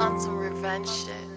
On some revenge shit.